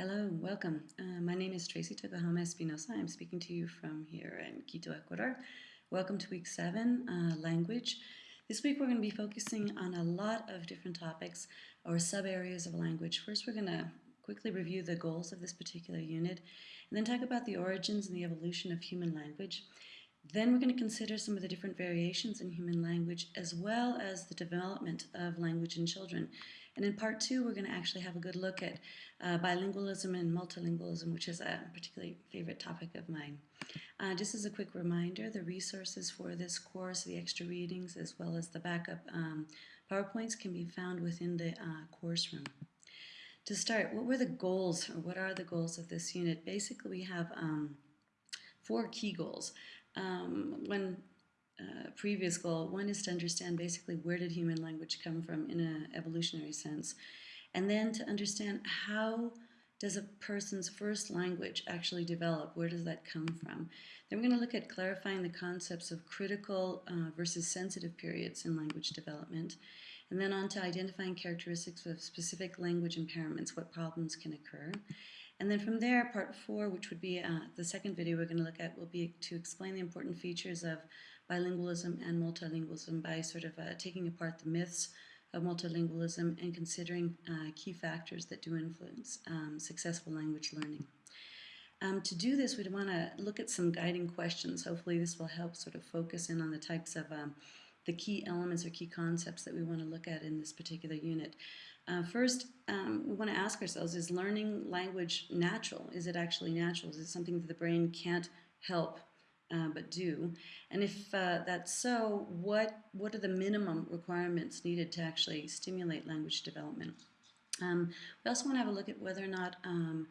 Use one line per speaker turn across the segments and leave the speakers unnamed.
Hello, welcome. Uh, my name is Tracy Tokuhama Espinosa. I'm speaking to you from here in Quito, Ecuador. Welcome to week seven, uh, language. This week we're going to be focusing on a lot of different topics or sub areas of language. First, we're going to quickly review the goals of this particular unit and then talk about the origins and the evolution of human language. Then we're going to consider some of the different variations in human language as well as the development of language in children. And in part two, we're going to actually have a good look at uh, bilingualism and multilingualism, which is a particularly favorite topic of mine. Uh, just as a quick reminder, the resources for this course, the extra readings, as well as the backup um, PowerPoints can be found within the uh, course room. To start, what were the goals, or what are the goals of this unit? Basically, we have um, four key goals. Um, one uh, previous goal. One is to understand basically where did human language come from in an evolutionary sense, and then to understand how does a person's first language actually develop? Where does that come from? Then we're going to look at clarifying the concepts of critical uh, versus sensitive periods in language development. And then on to identifying characteristics of specific language impairments, what problems can occur. And then from there, part four, which would be uh, the second video we're going to look at, will be to explain the important features of bilingualism and multilingualism by sort of uh, taking apart the myths of multilingualism and considering uh, key factors that do influence um, successful language learning. Um, to do this, we'd want to look at some guiding questions. Hopefully this will help sort of focus in on the types of um, the key elements or key concepts that we want to look at in this particular unit. Uh, first, um, we want to ask ourselves, is learning language natural? Is it actually natural? Is it something that the brain can't help uh, but do. And if uh, that's so, what, what are the minimum requirements needed to actually stimulate language development? Um, we also want to have a look at whether or not um,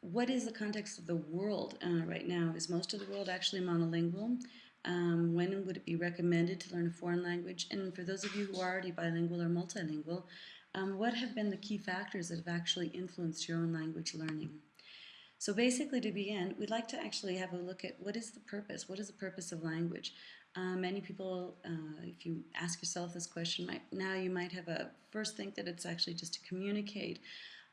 what is the context of the world uh, right now? Is most of the world actually monolingual? Um, when would it be recommended to learn a foreign language? And for those of you who are already bilingual or multilingual, um, what have been the key factors that have actually influenced your own language learning? So basically to begin, we'd like to actually have a look at what is the purpose? What is the purpose of language? Uh, many people, uh, if you ask yourself this question, might, now you might have a first think that it's actually just to communicate.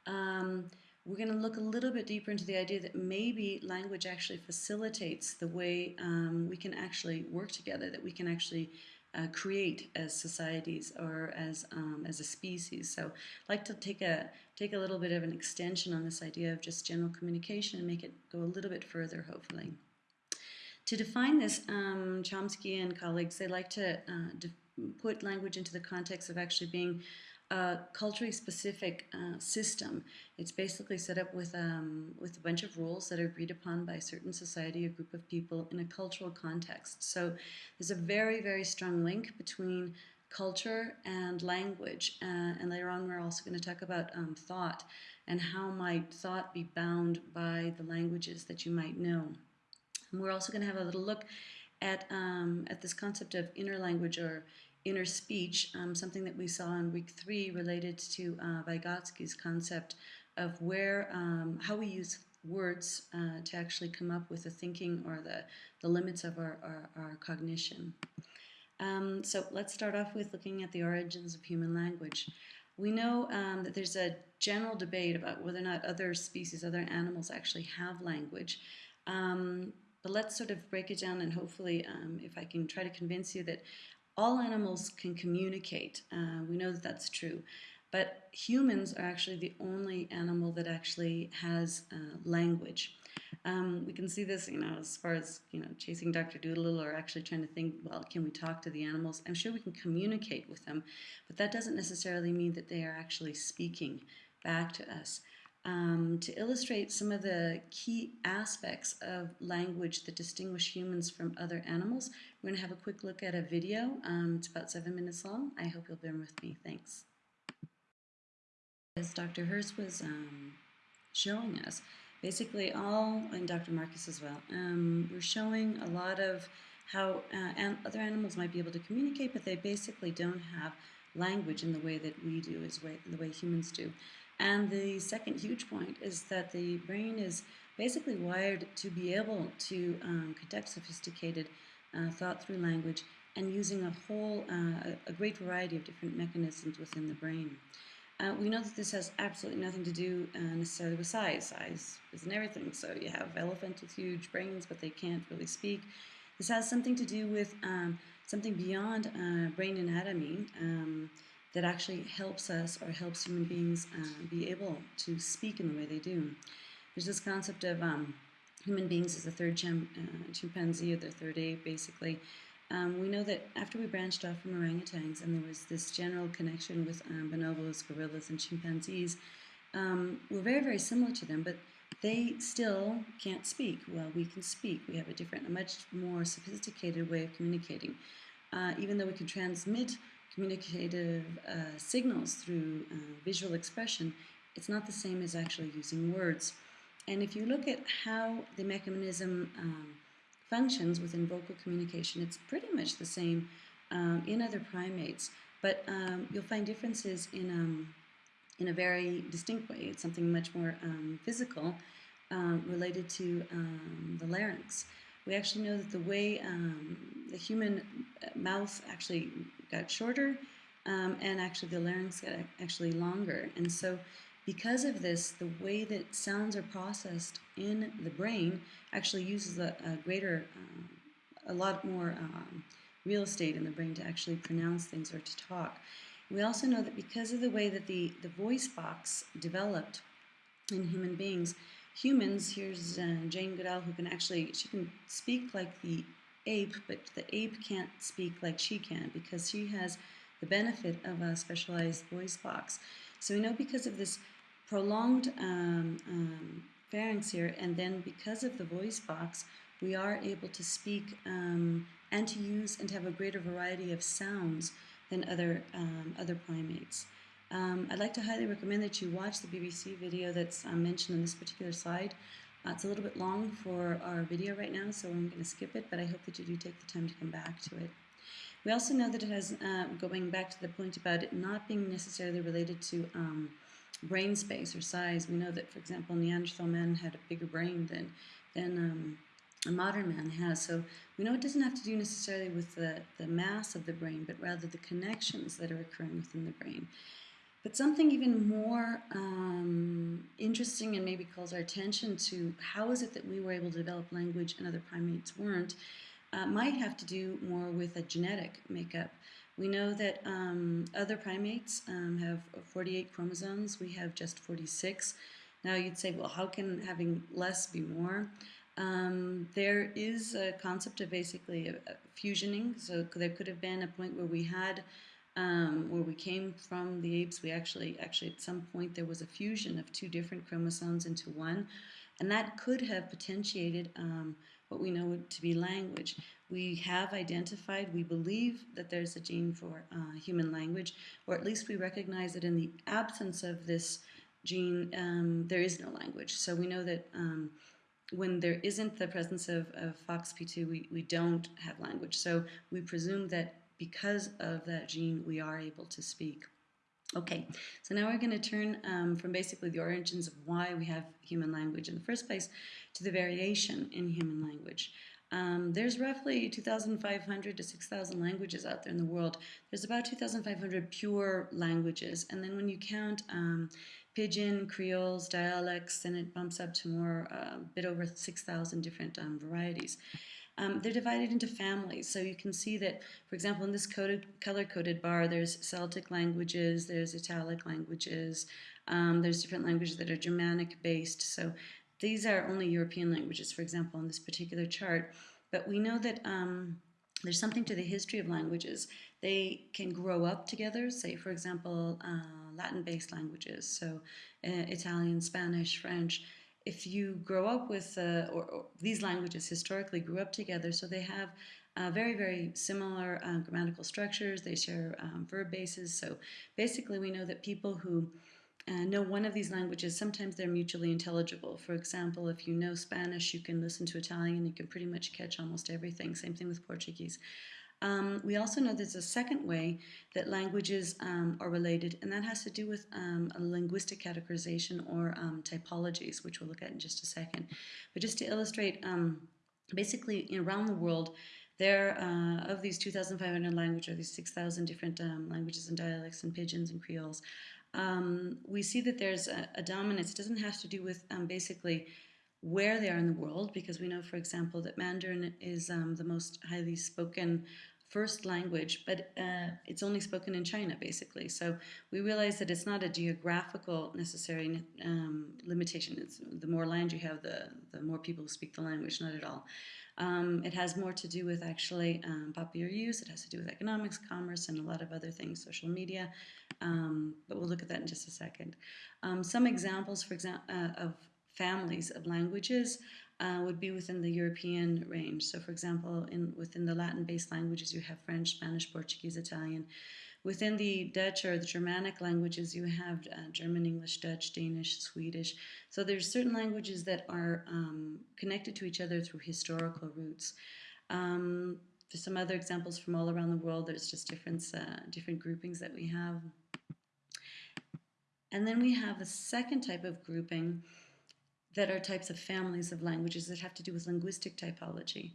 Um, we're going to look a little bit deeper into the idea that maybe language actually facilitates the way um, we can actually work together, that we can actually uh, create as societies or as um, as a species. So I'd like to take a take a little bit of an extension on this idea of just general communication and make it go a little bit further, hopefully. To define this, um, Chomsky and colleagues, they like to uh, put language into the context of actually being a culturally specific uh, system. It's basically set up with, um, with a bunch of rules that are agreed upon by a certain society, a group of people in a cultural context. So there's a very, very strong link between culture and language. Uh, and later on, we're also going to talk about um, thought and how might thought be bound by the languages that you might know. And we're also going to have a little look at, um, at this concept of inner language or inner speech, um, something that we saw in week three related to uh, Vygotsky's concept of where, um, how we use words uh, to actually come up with the thinking or the, the limits of our, our, our cognition. Um, so let's start off with looking at the origins of human language. We know um, that there's a general debate about whether or not other species, other animals actually have language. Um, but let's sort of break it down and hopefully um, if I can try to convince you that all animals can communicate. Uh, we know that that's true. But humans are actually the only animal that actually has uh, language. Um, we can see this, you know, as far as, you know, chasing Dr. Dolittle or actually trying to think, well, can we talk to the animals? I'm sure we can communicate with them, but that doesn't necessarily mean that they are actually speaking back to us um, to illustrate some of the key aspects of language that distinguish humans from other animals. We're going to have a quick look at a video. Um, it's about seven minutes long. I hope you'll bear with me. Thanks. As Dr. Hurst was um, showing us, basically all, and Dr. Marcus as well, um, we're showing a lot of how uh, an other animals might be able to communicate, but they basically don't have language in the way that we do, is way, the way humans do. And the second huge point is that the brain is basically wired to be able to um, conduct sophisticated thought through language and using a whole, uh, a great variety of different mechanisms within the brain. Uh, we know that this has absolutely nothing to do uh, necessarily with size. Size isn't everything. So you have elephants with huge brains, but they can't really speak. This has something to do with um, something beyond uh, brain anatomy um, that actually helps us or helps human beings uh, be able to speak in the way they do. There's this concept of um, human beings as the third chim uh, chimpanzee or the third ape, basically. Um, we know that after we branched off from orangutans and there was this general connection with um, bonobos, gorillas, and chimpanzees, um, we're very, very similar to them, but they still can't speak. Well, we can speak. We have a different, a much more sophisticated way of communicating. Uh, even though we can transmit communicative uh, signals through uh, visual expression, it's not the same as actually using words. And if you look at how the mechanism um, functions within vocal communication, it's pretty much the same um, in other primates, but um, you'll find differences in, um, in a very distinct way. It's something much more um, physical um, related to the larynx. We actually know that the way the human uh, mouth actually got shorter and actually the larynx got actually longer. And so because of this, the way that sounds are processed in the brain actually uses a, a greater, um, a lot more um, real estate in the brain to actually pronounce things or to talk. We also know that because of the way that the, the voice box developed in human beings, humans, here's uh, Jane Goodall who can actually, she can speak like the ape, but the ape can't speak like she can because she has the benefit of a specialized voice box. So we know because of this prolonged um, um, pharynx here, and then because of the voice box, we are able to speak um, and to use and to have a greater variety of sounds than other, um, other primates. Um, I'd like to highly recommend that you watch the BBC video that's uh, mentioned on this particular slide. Uh, it's a little bit long for our video right now, so I'm going to skip it, but I hope that you do take the time to come back to it. We also know that it has, uh, going back to the point about it not being necessarily related to um, brain space or size. We know that, for example, Neanderthal men had a bigger brain than, than um, a modern man has. So we know it doesn't have to do necessarily with the, the mass of the brain, but rather the connections that are occurring within the brain. But something even more um, interesting and maybe calls our attention to how is it that we were able to develop language and other primates weren't, uh, might have to do more with a genetic makeup. We know that um, other primates um, have 48 chromosomes. We have just 46. Now you'd say, well, how can having less be more? Um, there is a concept of basically a fusioning. So there could have been a point where we had, um, where we came from the apes. We actually, actually at some point there was a fusion of two different chromosomes into one, and that could have potentiated um, what we know to be language. We have identified, we believe that there's a gene for uh, human language, or at least we recognize that in the absence of this gene, um, there is no language. So we know that um, when there isn't the presence of, of FOXP2, we, we don't have language. So we presume that because of that gene, we are able to speak. Okay, so now we're going to turn um, from basically the origins of why we have human language in the first place to the variation in human language. Um, there's roughly 2,500 to 6,000 languages out there in the world. There's about 2,500 pure languages, and then when you count um, Pidgin, Creoles, dialects, then it bumps up to more, a uh, bit over 6,000 different um, varieties. Um, they're divided into families. So you can see that, for example, in this coded, color-coded bar, there's Celtic languages, there's Italic languages, um, there's different languages that are Germanic-based. So these are only European languages, for example, in this particular chart. But we know that um, there's something to the history of languages. They can grow up together, say, for example, uh, Latin-based languages, so uh, Italian, Spanish, French, if you grow up with, uh, or, or, these languages historically grew up together, so they have uh, very, very similar um, grammatical structures, they share um, verb bases, so basically we know that people who uh, know one of these languages, sometimes they're mutually intelligible. For example, if you know Spanish, you can listen to Italian, you can pretty much catch almost everything. Same thing with Portuguese. Um, we also know there's a second way that languages um, are related, and that has to do with um, a linguistic categorization or um, typologies, which we'll look at in just a second. But just to illustrate, um, basically around the world, there uh, of these 2,500 languages, or these 6,000 different um, languages and dialects and pidgins and creoles, we see that there's a, a, dominance. It doesn't have to do with basically where they are in the world, because we know, for example, that Mandarin is um, the most highly spoken first language, but uh, it's only spoken in China, basically. So we realize that it's not a geographical necessary um, limitation. It's the more land you have, the, the more people who speak the language, not at all. Um, it has more to do with actually um, popular use. It has to do with economics, commerce, and a lot of other things, social media. Um, but we'll look at that in just a second. Um, some examples, for example, uh, of families of languages uh, would be within the European range. So, for example, in within the Latin-based languages, you have French, Spanish, Portuguese, Italian. Within the Dutch or the Germanic languages, you have uh, German, English, Dutch, Danish, Swedish. So there's certain languages that are um, connected to each other through historical roots. Um, there's some other examples from all around the world. There's just different, uh, different groupings that we have. And then we have a second type of grouping that are types of families of languages that have to do with linguistic typology.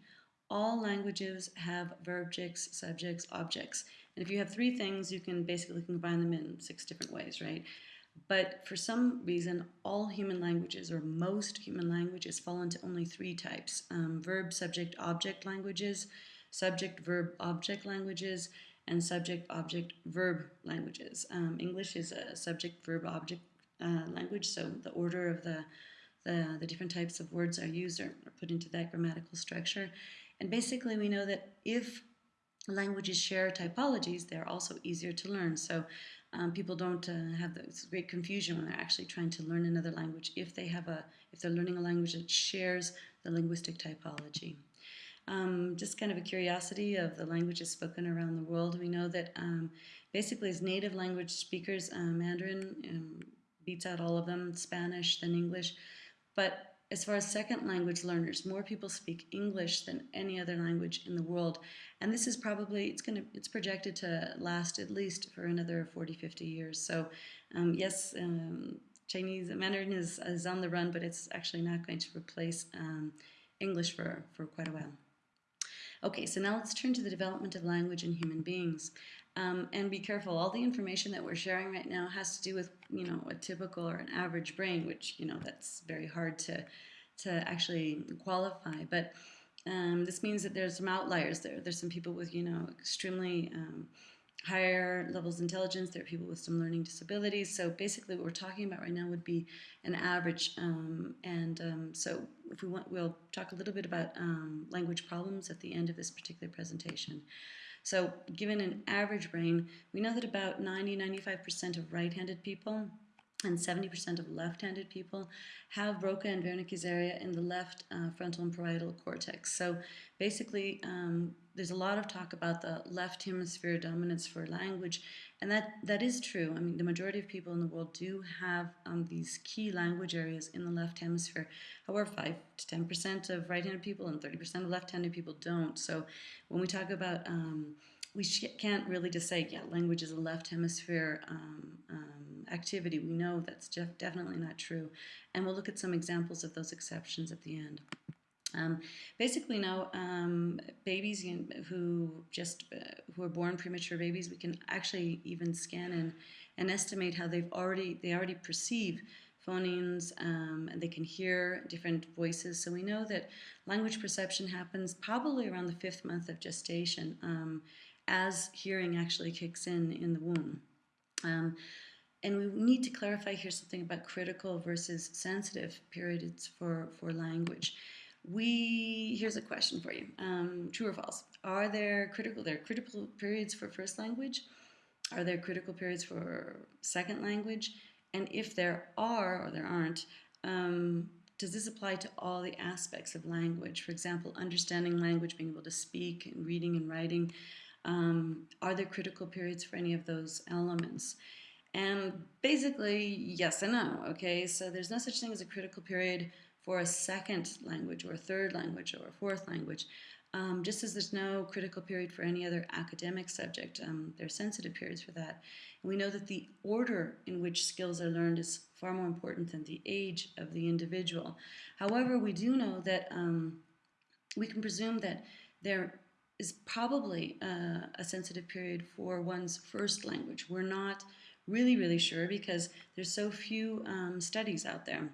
All languages have verbs, subjects, objects. And if you have three things, you can basically combine them in six different ways, right? But for some reason, all human languages, or most human languages, fall into only three types um, verb, subject, object languages, subject, verb, object languages, and subject, object, verb languages. Um, English is a subject, verb, object uh, language, so the order of the, the, the different types of words are used or, or put into that grammatical structure. And basically, we know that if languages share typologies, they're also easier to learn. So um, people don't uh, have this great confusion when they're actually trying to learn another language if they have a if they're learning a language that shares the linguistic typology. Um, just kind of a curiosity of the languages spoken around the world. We know that um, basically as native language speakers, uh, Mandarin um, beats out all of them, Spanish, then English. But as far as second language learners, more people speak English than any other language in the world. And this is probably, it's going to, it's projected to last at least for another 40, 50 years. So um, yes, um, Chinese, Mandarin is, is on the run, but it's actually not going to replace um, English for, for quite a while. Okay, so now let's turn to the development of language in human beings. Um, and be careful, all the information that we're sharing right now has to do with, you know, a typical or an average brain, which, you know, that's very hard to, to actually qualify. But um, this means that there's some outliers there. There's some people with, you know, extremely um, higher levels of intelligence. There are people with some learning disabilities. So basically what we're talking about right now would be an average. Um, and um, so if we want, we'll talk a little bit about um, language problems at the end of this particular presentation. So given an average brain, we know that about 90-95% of right-handed people and 70% of left-handed people have Broca and Wernicke's area in the left uh, frontal and parietal cortex. So basically, um, there's a lot of talk about the left hemisphere dominance for language, and that, that is true. I mean, the majority of people in the world do have um, these key language areas in the left hemisphere. However, 5 to 10% of right-handed people and 30% of left-handed people don't. So when we talk about, um, we can't really just say, yeah, language is a left hemisphere um, um, activity. We know that's definitely not true. And we'll look at some examples of those exceptions at the end. Um, basically, now um, babies who just uh, who are born premature babies, we can actually even scan and, and estimate how they've already they already perceive phonemes um, and they can hear different voices. So we know that language perception happens probably around the fifth month of gestation um, as hearing actually kicks in in the womb. Um, and we need to clarify here something about critical versus sensitive periods for, for language we here's a question for you. Um, true or false? Are there critical there are critical periods for first language? Are there critical periods for second language? And if there are or there aren't um, does this apply to all the aspects of language? For example understanding language being able to speak and reading and writing. Um, are there critical periods for any of those elements? And basically yes and no okay? So there's no such thing as a critical period for a second language or a third language or a fourth language. Um, just as there's no critical period for any other academic subject, um, there are sensitive periods for that. And we know that the order in which skills are learned is far more important than the age of the individual. However, we do know that um, we can presume that there is probably uh, a sensitive period for one's first language. We're not really, really sure because there's so few um, studies out there.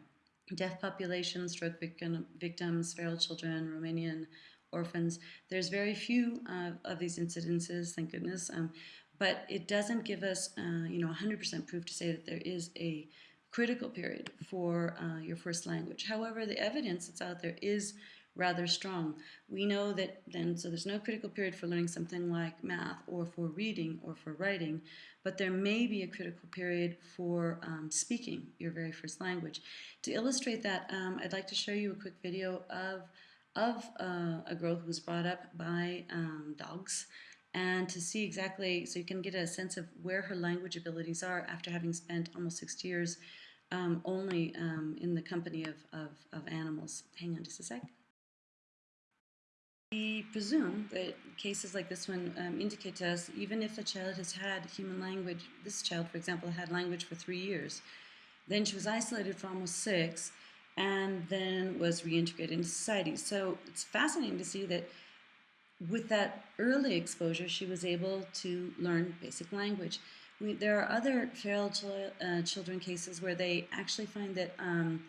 Deaf population, stroke victim, victims, feral children, Romanian orphans. There's very few uh, of these incidences, thank goodness. Um, but it doesn't give us, uh, you know, 100% proof to say that there is a critical period for uh, your first language. However, the evidence that's out there is rather strong. We know that then, so there's no critical period for learning something like math or for reading or for writing, but there may be a critical period for um, speaking your very first language. To illustrate that, um, I'd like to show you a quick video of, of uh, a girl who was brought up by um, dogs and to see exactly, so you can get a sense of where her language abilities are after having spent almost six years um, only um, in the company of, of, of animals. Hang on just a sec. We presume that cases like this one um, indicate to us, even if the child has had human language, this child, for example, had language for three years, then she was isolated for almost six, and then was reintegrated into society. So it's fascinating to see that with that early exposure, she was able to learn basic language. We, there are other feral ch uh, children cases where they actually find that um,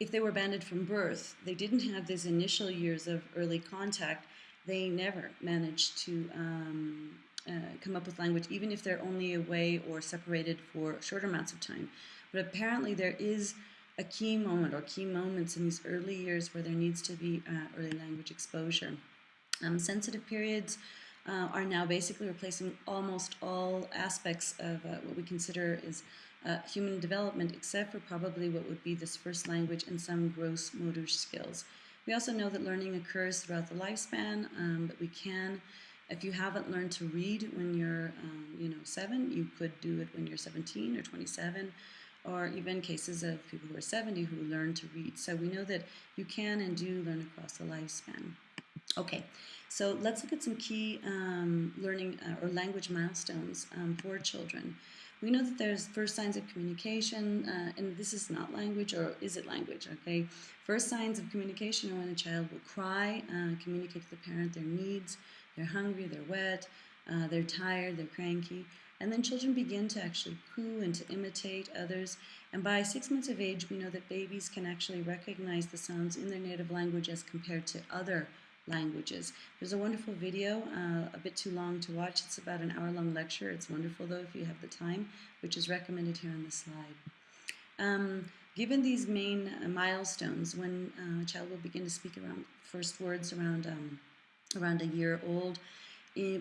if they were banded from birth, they didn't have these initial years of early contact, they never managed to um, uh, come up with language, even if they're only away or separated for short amounts of time. But apparently there is a key moment or key moments in these early years where there needs to be uh, early language exposure. Um, sensitive periods uh, are now basically replacing almost all aspects of uh, what we consider is uh, human development, except for probably what would be this first language and some gross motor skills. We also know that learning occurs throughout the lifespan, um, but we can, if you haven't learned to read when you're, um, you know, seven, you could do it when you're 17 or 27, or even cases of people who are 70 who learn to read. So we know that you can and do learn across the lifespan. Okay, so let's look at some key um, learning uh, or language milestones um, for children. We know that there's first signs of communication, uh, and this is not language, or is it language, okay? First signs of communication are when a child will cry, uh, communicate to the parent their needs, they're hungry, they're wet, uh, they're tired, they're cranky, and then children begin to actually coo and to imitate others. And by six months of age, we know that babies can actually recognize the sounds in their native language as compared to other languages. There's a wonderful video, uh, a bit too long to watch. It's about an hour-long lecture. It's wonderful, though, if you have the time, which is recommended here on the slide. Um, given these main uh, milestones, when uh, a child will begin to speak around first words around, um, around a year old,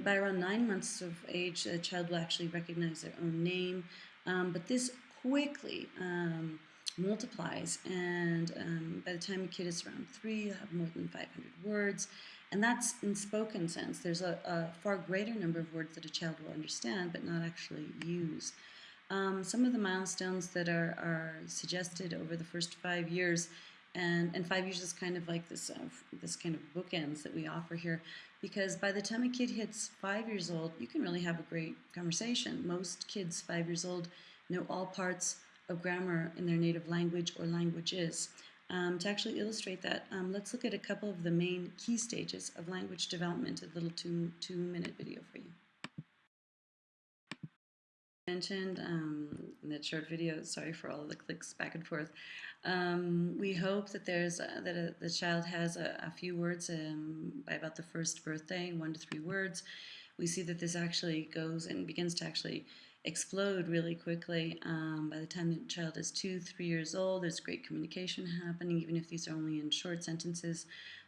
by around nine months of age, a child will actually recognize their own name. Um, but this quickly um, multiplies and um, by the time a kid is around three you have more than 500 words. And that's in spoken sense. There's a, a, far greater number of words that a child will understand but not actually use. Um, some of the milestones that are, are suggested over the first five years and, and five years is kind of like this uh, this kind of bookends that we offer here because by the time a kid hits five years old you can really have a great conversation. Most kids five years old know all parts of grammar in their native language or languages. Um, to actually illustrate that, um, let's look at a couple of the main key stages of language development, a little two, two minute video for you. I Mentioned um, in that short video, sorry for all the clicks back and forth. Um, we hope that there's uh, that a, the child has a, a few words um, by about the first birthday, one to three words. We see that this actually goes and begins to actually explode really quickly. Um, by the time the child is two, three years old, there's great communication happening, even if these are only in short sentences,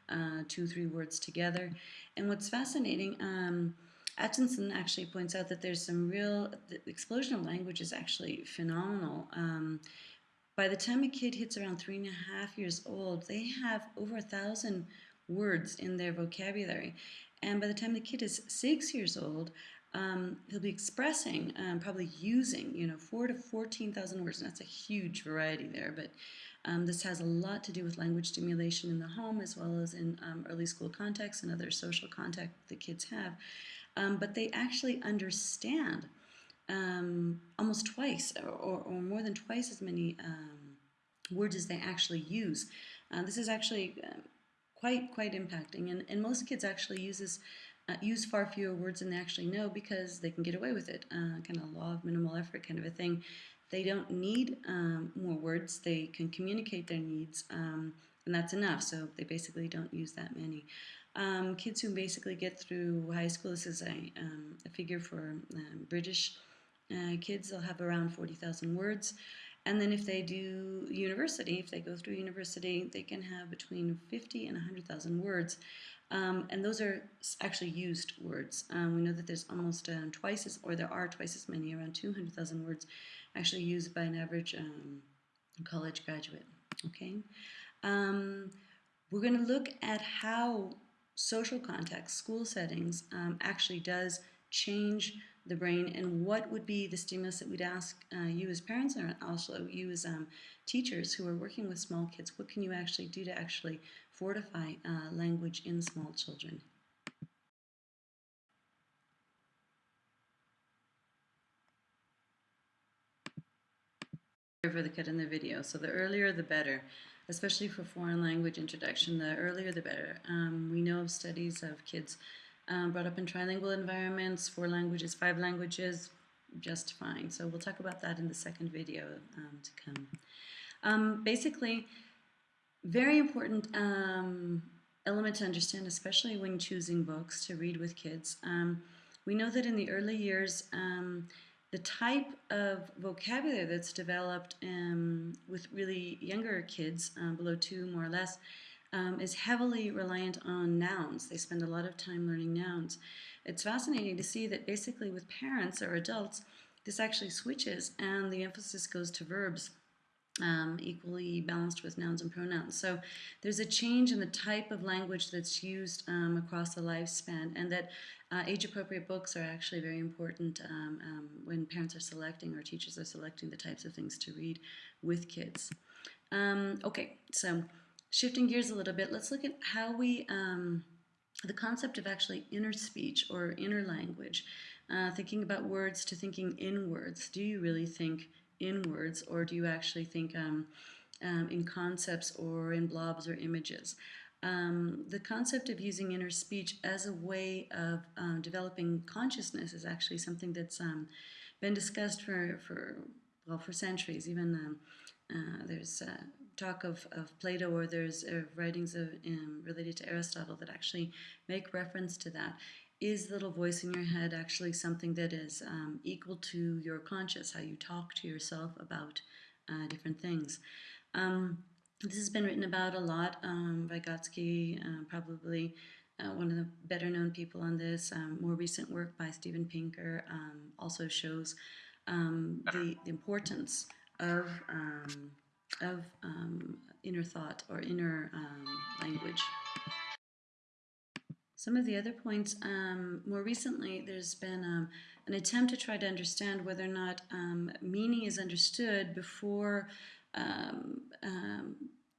uh, two, three words together. And what's fascinating, um, Atkinson actually points out that there's some real, the explosion of language is actually phenomenal. Um, by the time a kid hits around three and a half years old, they have over a thousand words in their vocabulary. And by the time the kid is six years old, um, he'll be expressing, um, probably using, you know, four to 14,000 words. And that's a huge variety there, but um, this has a lot to do with language stimulation in the home as well as in um, early school context and other social contact that kids have. Um, but they actually understand um, almost twice or, or, more than twice as many words as they actually use. Uh, this is actually quite, quite impacting. And, and most kids actually use this uh, use far fewer words than they actually know because they can get away with it. Uh, kind of law of minimal effort kind of a thing. They don't need um, more words. They can communicate their needs, um, and that's enough. So they basically don't use that many. Um, kids who basically get through high school, this is a, um, a figure for um, British uh, kids, they'll have around 40,000 words. And then if they do university, if they go through university, they can have between 50 and 100,000 words. Um, and those are actually used words. Um, we know that there's almost um, twice as, or there are twice as many, around 200,000 words actually used by an average um, college graduate. Okay, um, we're going to look at how social context, school settings, um, actually does change the brain and what would be the stimulus that we'd ask uh, you as parents and also you as um, teachers who are working with small kids, what can you actually do to actually fortify uh, language in small children? for the cut in the video. So the earlier the better, especially for foreign language introduction, the earlier the better. Um, we know of studies of kids um, brought up in trilingual environments, four languages, five languages, just fine. So we'll talk about that in the second video um, to come. Um, basically, very important um, element to understand, especially when choosing books to read with kids. Um, we know that in the early years, um, the type of vocabulary that's developed with really younger kids, uh, below two more or less, um, is heavily reliant on nouns. They spend a lot of time learning nouns. It's fascinating to see that basically with parents or adults, this actually switches and the emphasis goes to verbs. Um, equally balanced with nouns and pronouns. So there's a change in the type of language that's used um, across the lifespan and that uh, age-appropriate books are actually very important um, um when parents are selecting or teachers are selecting the types of things to read with kids. Um, okay, so shifting gears a little bit, let's look at how we, um, the concept of actually inner speech or inner language, uh, thinking about words to thinking in words. Do you really think in words or do you actually think um, um, in concepts or in blobs or images? Um, the concept of using inner speech as a way of um, developing consciousness is actually something that's um, been discussed for, for well for centuries. Even um, uh, there's uh, talk of, of Plato or there's uh, writings of, um, related to Aristotle that actually make reference to that. Is the little voice in your head actually something that is um, equal to your conscious, how you talk to yourself about uh, different things? Um, this has been written about a lot. Um, Vygotsky, uh, probably uh, one of the better known people on this. Um, more recent work by Steven Pinker um, also shows um, the, the importance of of inner thought or inner language. Some of the other points, um, more recently, there's been um, an attempt to try to understand whether or not um, meaning is understood before um,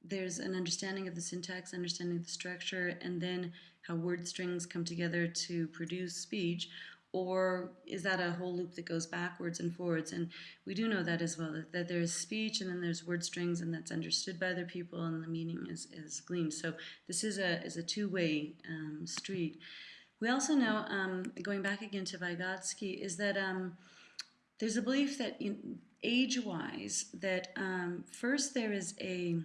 there's an understanding of the syntax, understanding of the structure, and then how word strings come together to produce speech, or is that a whole loop that goes backwards and forwards? And we do know that as well, that, that there's speech and then there's word strings and that's understood by other people and the meaning is, is gleaned. So this is a, is a two-way um, street. We also know, um, going back again to Vygotsky, is that um, there's a belief that age-wise, that um, first there is a,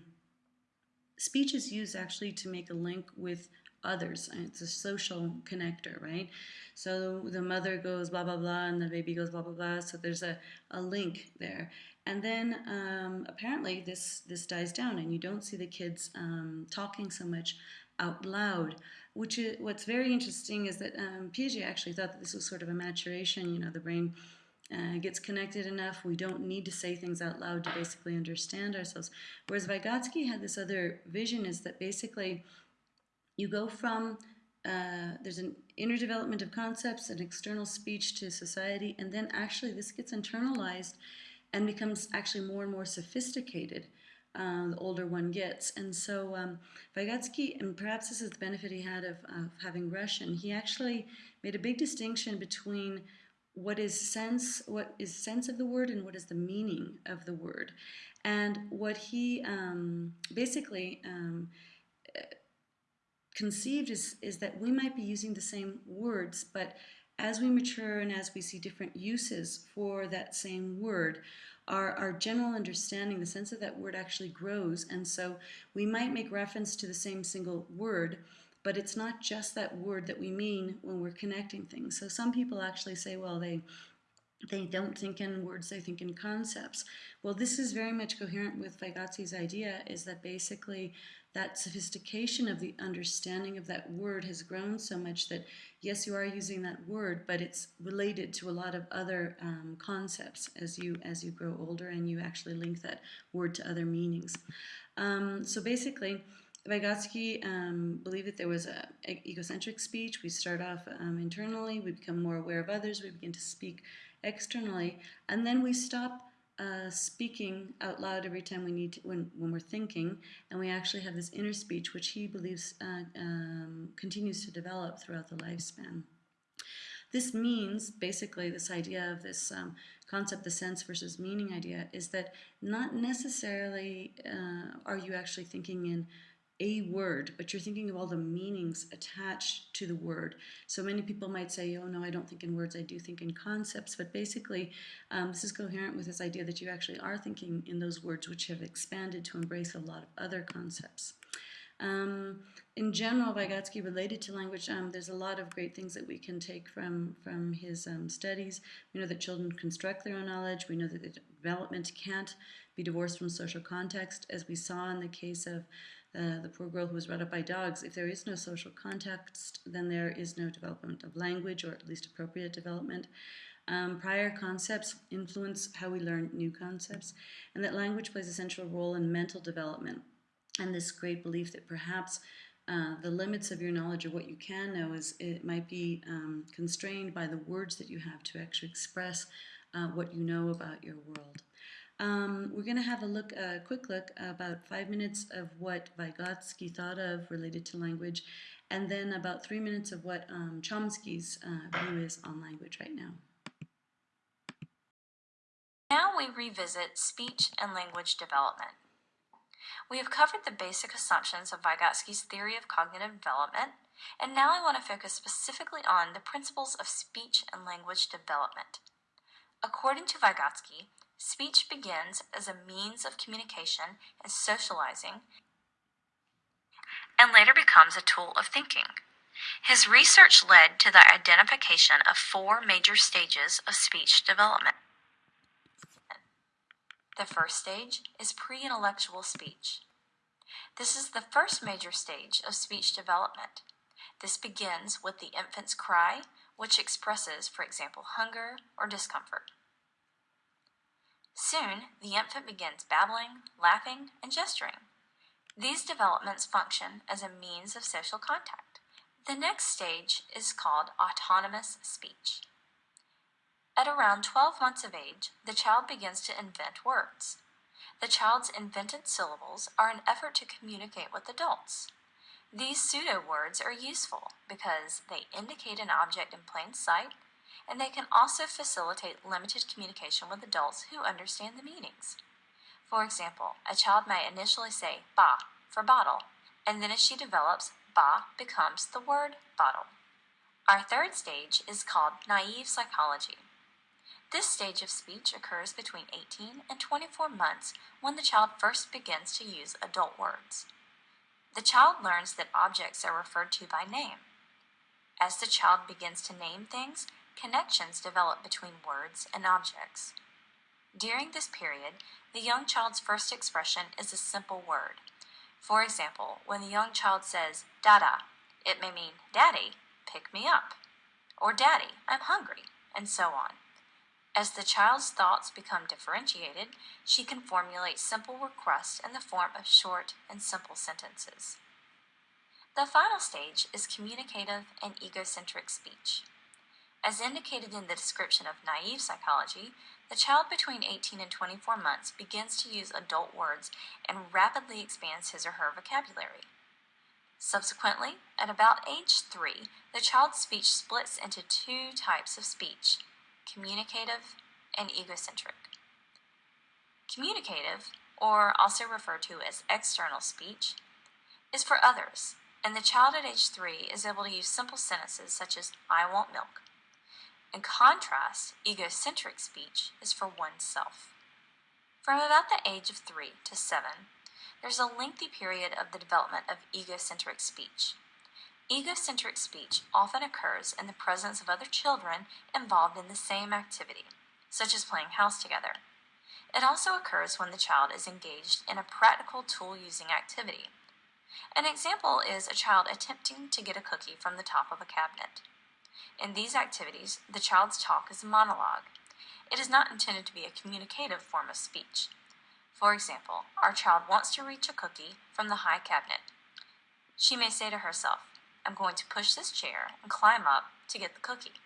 speech is used actually to make a link with others. It's a social connector, right? So the mother goes blah, blah, blah, and the baby goes blah, blah, blah. So there's a, a link there. And then um, apparently this, this dies down and you don't see the kids um, talking so much out loud. Which is, what's very interesting is that um, Piaget actually thought that this was sort of a maturation, you know, the brain uh, gets connected enough. We don't need to say things out loud to basically understand ourselves. Whereas Vygotsky had this other vision is that basically you go from uh, there's an inner development of concepts and external speech to society, and then actually this gets internalized and becomes actually more and more sophisticated uh, the older one gets. And so um, Vygotsky, and perhaps this is the benefit he had of, of having Russian, he actually made a big distinction between what is sense, what is sense of the word, and what is the meaning of the word. And what he um, basically um, conceived is, is that we might be using the same words, but as we mature and as we see different uses for that same word, our, our general understanding, the sense of that word actually grows. And so we might make reference to the same single word, but it's not just that word that we mean when we're connecting things. So some people actually say, well, they they don't think in words, they think in concepts. Well, this is very much coherent with Vygotsky's idea is that basically that sophistication of the understanding of that word has grown so much that yes, you are using that word, but it's related to a lot of other um, concepts as you as you grow older and you actually link that word to other meanings. Um, so basically, Vygotsky um, believed that there was a, a egocentric speech. We start off um, internally, we become more aware of others, we begin to speak externally, and then we stop uh, speaking out loud every time we need to, when, when we're thinking, and we actually have this inner speech, which he believes uh, um, continues to develop throughout the lifespan. This means, basically, this idea of this um, concept, the sense versus meaning idea, is that not necessarily uh, are you actually thinking in a word, but you're thinking of all the meanings attached to the word. So many people might say, oh no, I don't think in words, I do think in concepts. But basically, um, this is coherent with this idea that you actually are thinking in those words which have expanded to embrace a lot of other concepts. Um, in general, Vygotsky related to language, um, there's a lot of great things that we can take from, from his um, studies. We know that children construct their own knowledge. We know that the development can't be divorced from social context, as we saw in the case of uh, the poor girl who was brought up by dogs, if there is no social context, then there is no development of language, or at least appropriate development. Um, prior concepts influence how we learn new concepts, and that language plays a central role in mental development. And this great belief that perhaps uh, the limits of your knowledge or what you can know is it might be um, constrained by the words that you have to actually express uh, what you know about your world. Um, we're going to have a look, a quick look, about five minutes of what Vygotsky thought of related to language, and then about three minutes of what um, Chomsky's uh, view is on language right now.
Now we revisit speech and language development. We have covered the basic assumptions of Vygotsky's theory of cognitive development, and now I want to focus specifically on the principles of speech and language development. According to Vygotsky, Speech begins as a means of communication and socializing and later becomes a tool of thinking. His research led to the identification of four major stages of speech development. The first stage is pre intellectual speech. This is the first major stage of speech development. This begins with the infant's cry, which expresses, for example, hunger or discomfort. Soon, the infant begins babbling, laughing, and gesturing. These developments function as a means of social contact. The next stage is called autonomous speech. At around 12 months of age, the child begins to invent words. The child's invented syllables are an effort to communicate with adults. These pseudo words are useful because they indicate an object in plain sight and they can also facilitate limited communication with adults who understand the meanings. For example, a child may initially say ba for bottle, and then as she develops, ba becomes the word bottle. Our third stage is called naive psychology. This stage of speech occurs between 18 and 24 months when the child first begins to use adult words. The child learns that objects are referred to by name. As the child begins to name things, connections develop between words and objects. During this period, the young child's first expression is a simple word. For example, when the young child says, Dada, it may mean, Daddy, pick me up, or Daddy, I'm hungry, and so on. As the child's thoughts become differentiated, she can formulate simple requests in the form of short and simple sentences. The final stage is communicative and egocentric speech. As indicated in the description of naive psychology, the child between 18 and 24 months begins to use adult words and rapidly expands his or her vocabulary. Subsequently, at about age 3, the child's speech splits into two types of speech communicative and egocentric. Communicative, or also referred to as external speech, is for others. and the child at age 3 is able to use simple sentences such as, I want milk. In contrast, egocentric speech is for oneself. From about the age of 3 to 7, there's a lengthy period of the development of egocentric speech. Egocentric speech often occurs in the presence of other children involved in the same activity, such as playing house together. It also occurs when the child is engaged in a practical tool using activity. An example is a child attempting to get a cookie from the top of a cabinet. In these activities, the child's talk is a monologue. It is not intended to be a communicative form of speech. For example, our child wants to reach a cookie from the high cabinet. She may say to herself, I'm going to push this chair and climb up to get the cookie.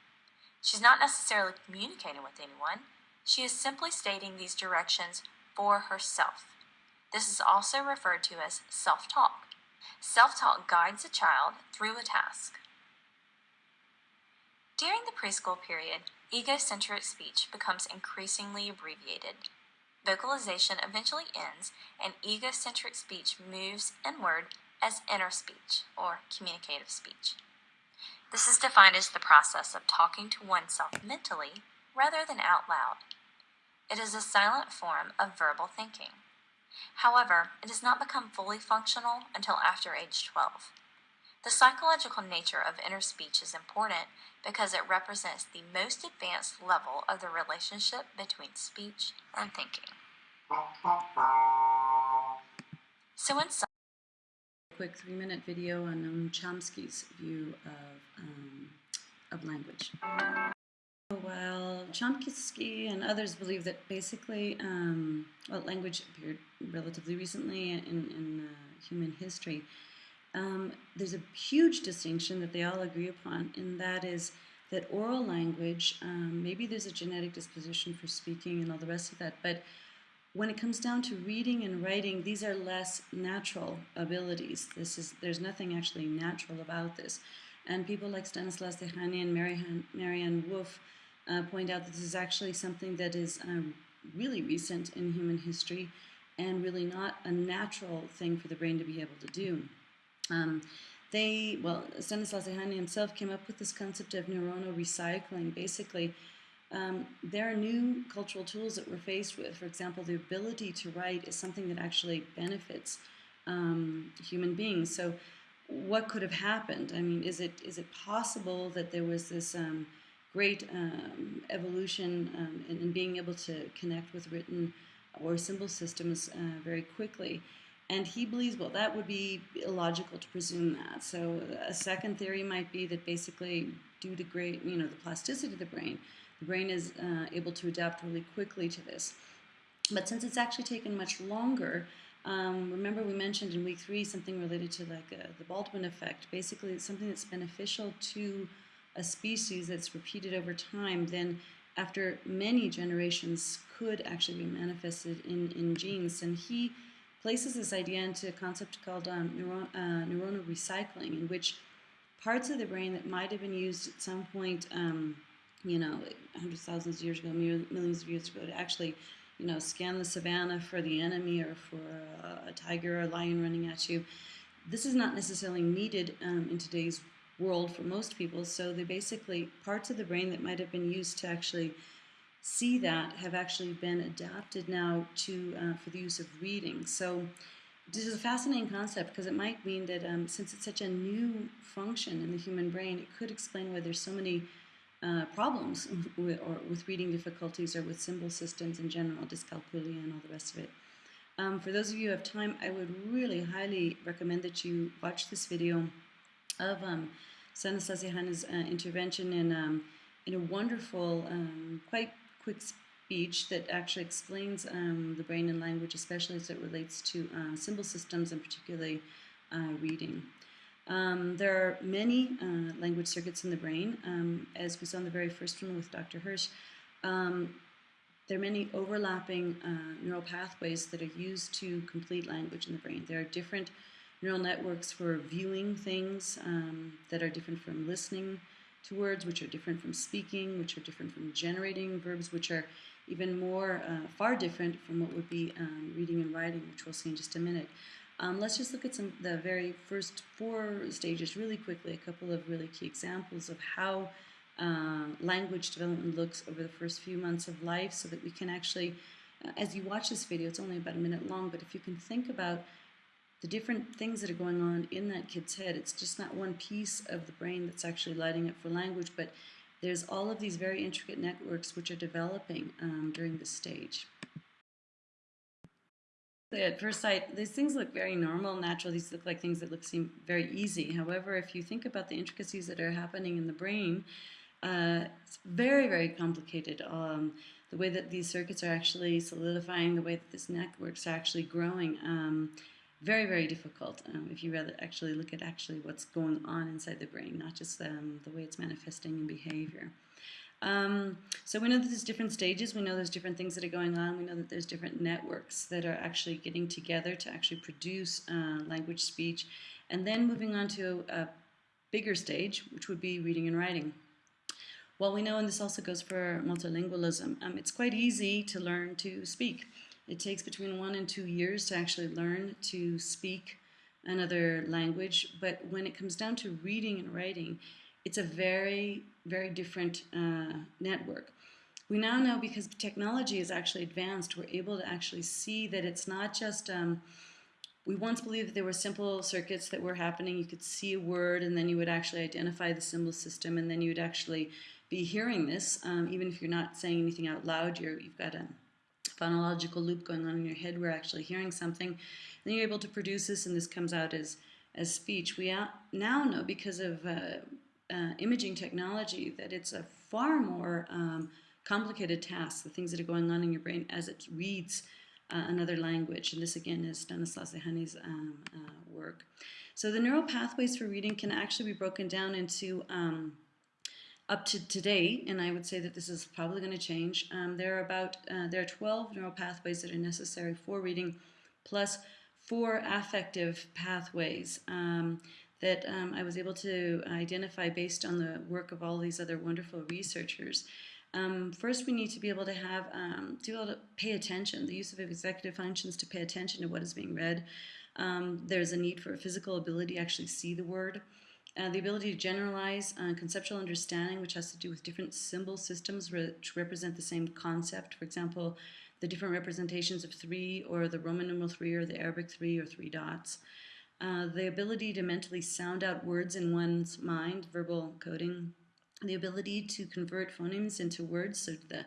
She's not necessarily communicating with anyone. She is simply stating these directions for herself. This is also referred to as self-talk. Self-talk guides a child through a task. During the preschool period, egocentric speech becomes increasingly abbreviated. Vocalization eventually ends and egocentric speech moves inward as inner speech or communicative speech. This is defined as the process of talking to oneself mentally rather than out loud. It is a silent form of verbal thinking. However, it does not become fully functional until after age 12. The psychological nature of inner speech is important because it represents the most advanced level of the relationship between speech and thinking. So in sum,
quick three minute video on Chomsky's view of, um, of language. While Chomsky and others believe that basically, um, well, language appeared relatively recently in, in uh, human history, um, there's a huge distinction that they all agree upon, and that is that oral language, um, maybe there's a genetic disposition for speaking and all the rest of that, but when it comes down to reading and writing, these are less natural abilities. This is there's nothing actually natural about this. And people like Stanislas Dehaene and Marianne, Maryanne Wolf uh, point out that this is actually something that is um, really recent in human history and really not a natural thing for the brain to be able to do. Um, they, well, Stanislas Dehaene himself came up with this concept of neuronal recycling, basically um, there are new cultural tools that we're faced with. For example, the ability to write is something that actually benefits um, human beings. So what could have happened? I mean, is it is it possible that there was this um, great um, evolution um, in, in, being able to connect with written or symbol systems uh, very quickly? And he believes, well, that would be illogical to presume that. So a second theory might be that basically due to great, you know, the plasticity of the brain, the brain is uh, able to adapt really quickly to this. But since it's actually taken much longer, um, remember we mentioned in week three something related to like uh, the Baldwin effect. Basically, it's something that's beneficial to a species that's repeated over time, then after many generations could actually be manifested in, in genes. And he places this idea into a concept called um, neuro, uh, neuronal recycling, in which parts of the brain that might have been used at some point um, you know, hundreds, thousands of years ago, millions of years ago, to actually, you know, scan the savannah for the enemy or for a, a tiger or a lion running at you. This is not necessarily needed um, in today's world for most people. So they basically, parts of the brain that might have been used to actually see that have actually been adapted now to uh, for the use of reading. So this is a fascinating concept because it might mean that um, since it's such a new function in the human brain, it could explain why there's so many uh, problems with, or with reading difficulties or with symbol systems in general, dyscalculia and all the rest of it. Um, for those of you who have time, I would really highly recommend that you watch this video of um, Stanislas Dehaene's uh, intervention in, um, in a wonderful, um, quite quick speech that actually explains um, the brain and language, especially as it relates to uh, symbol systems and particularly uh, reading. Um, there are many uh, language circuits in the brain, um, as we saw in the very first one with Dr. Hirsch. Um, there are many overlapping uh, neural pathways that are used to complete language in the brain. There are different neural networks for viewing things um, that are different from listening to words, which are different from speaking, which are different from generating verbs, which are even more, uh, far different from what would be um, reading and writing, which we'll see in just a minute. Um, let's just look at some the very first four stages really quickly, a couple of really key examples of how uh, language development looks over the first few months of life so that we can actually, uh, as you watch this video, it's only about a minute long, but if you can think about the different things that are going on in that kid's head, it's just not one piece of the brain that's actually lighting up for language, but there's all of these very intricate networks which are developing um, during this stage. At first sight, these things look very normal, natural. These look like things that look seem very easy. However, if you think about the intricacies that are happening in the brain, uh, it's very, very complicated. Um, the way that these circuits are actually solidifying, the way that this networks are actually growing, um, very, very difficult. Um, if you rather actually look at actually what's going on inside the brain, not just um, the way it's manifesting in behavior. Um, so we know that there's different stages. We know there's different things that are going on. We know that there's different networks that are actually getting together to actually produce uh, language, speech, and then moving on to a bigger stage, which would be reading and writing. Well, we know, and this also goes for multilingualism, um, it's quite easy to learn to speak. It takes between one and two years to actually learn to speak another language, but when it comes down to reading and writing, it's a very, very different uh, network. We now know because technology is actually advanced, we're able to actually see that it's not just, um, we once believed that there were simple circuits that were happening. You could see a word and then you would actually identify the symbol system and then you would actually be hearing this, um, even if you're not saying anything out loud, you have got a phonological loop going on in your head. We're actually hearing something. Then you're able to produce this, and this comes out as as speech. We now know because of uh, uh, imaging technology that it's a far more um, complicated task. The things that are going on in your brain as it reads uh, another language, and this again is Stanislas Dehaene's um, uh, work. So the neural pathways for reading can actually be broken down into um, up to today, and I would say that this is probably going to change, um, there are about uh, there are 12 neural pathways that are necessary for reading, plus four affective pathways um, that um, I was able to identify based on the work of all these other wonderful researchers. Um, first, we need to be able to have um, to be able to pay attention. The use of executive functions to pay attention to what is being read. Um, there's a need for a physical ability to actually see the word. Uh, the ability to generalize uh, conceptual understanding, which has to do with different symbol systems which represent the same concept. For example, the different representations of three, or the Roman numeral three, or the Arabic three, or three dots. Uh, the ability to mentally sound out words in one's mind, verbal coding. The ability to convert phonemes into words, so the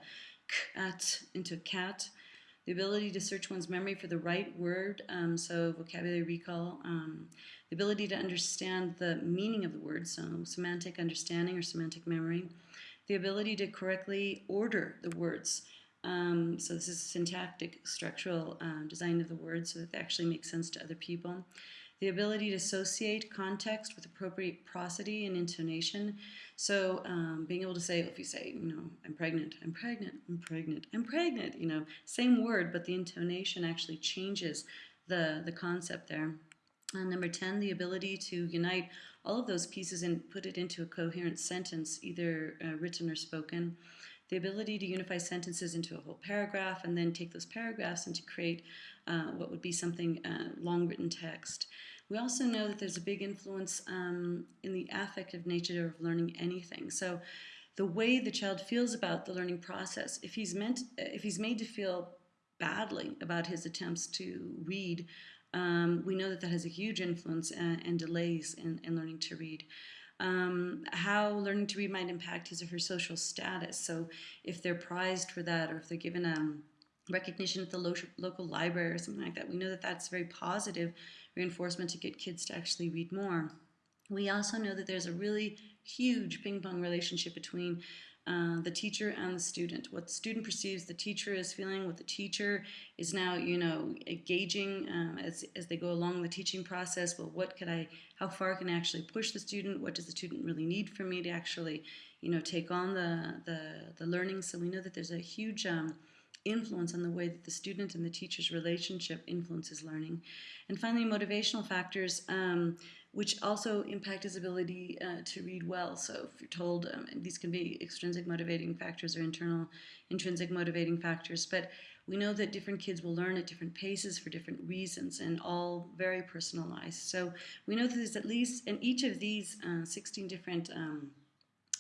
cat into cat. The ability to search one's memory for the right word, um, so vocabulary recall. Um, the ability to understand the meaning of the word, so semantic understanding or semantic memory, the ability to correctly order the words. Um, so this is syntactic structural uh, design of the words so that they actually make sense to other people. The ability to associate context with appropriate prosody and intonation. So um, being able to say, if you say, you know, I'm pregnant, I'm pregnant, I'm pregnant, I'm pregnant, you know, same word, but the intonation actually changes the, the concept there. Uh, number 10, the ability to unite all of those pieces and put it into a coherent sentence, either uh, written or spoken. The ability to unify sentences into a whole paragraph and then take those paragraphs and to create uh, what would be something uh, long written text. We also know that there's a big influence um, in the affective nature of learning anything. So the way the child feels about the learning process, if he's meant, if he's made to feel badly about his attempts to read um, we know that that has a huge influence and, uh, and delays in, in, learning to read. Um, how learning to read might impact his or her social status. So if they're prized for that or if they're given um, recognition at the lo local library or something like that, we know that that's very positive reinforcement to get kids to actually read more. We also know that there's a really huge ping pong relationship between uh, the teacher and the student. What the student perceives the teacher is feeling, what the teacher is now, you know, gauging um, as, as they go along the teaching process. Well, what could I, how far can I actually push the student? What does the student really need from me to actually, you know, take on the, the, the learning? So we know that there's a huge um, influence on the way that the student and the teacher's relationship influences learning. And finally, motivational factors. Um, which also impact his ability uh, to read well. So if you're told um, these can be extrinsic motivating factors or internal intrinsic motivating factors, but We know that different kids will learn at different paces for different reasons and all very personalized. So we know that there's at least, in each of these uh, 16 different um,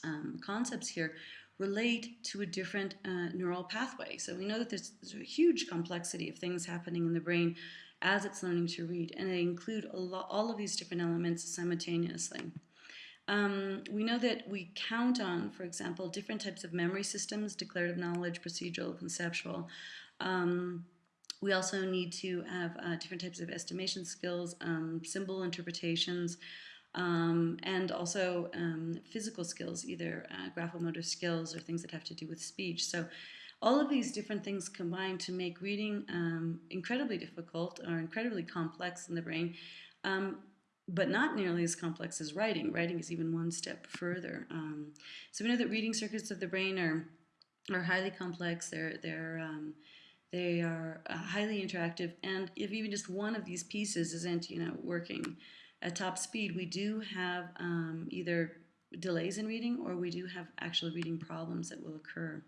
um, concepts here, relate to a different uh, neural pathway. So we know that there's, there's, a huge complexity of things happening in the brain as it's learning to read, and they include all of these different elements simultaneously. Um, we know that we count on, for example, different types of memory systems, declarative knowledge, procedural, conceptual. Um, we also need to have uh, different types of estimation skills, um, symbol interpretations, um, and also um, physical skills, either uh, graphomotor skills or things that have to do with speech. So all of these different things combine to make reading um, incredibly difficult or incredibly complex in the brain, um, but not nearly as complex as writing. Writing is even one step further. Um, so we know that reading circuits of the brain are are highly complex. They're they're um, they are uh, highly interactive, and if even just one of these pieces isn't you know working at top speed, we do have um, either delays in reading or we do have actual reading problems that will occur.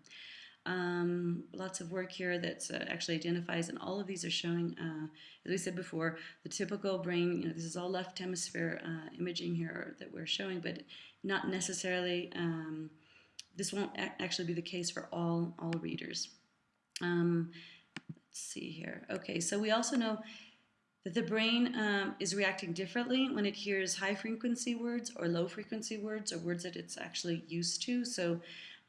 Um, lots of work here that uh, actually identifies, and all of these are showing, uh, as we said before, the typical brain, you know, this is all left hemisphere uh, imaging here that we're showing, but not necessarily, um, this won't actually be the case for all, all readers. Um, let's see here. Okay, so we also know that the brain um, is reacting differently when it hears high frequency words or low frequency words or words that it's actually used to. So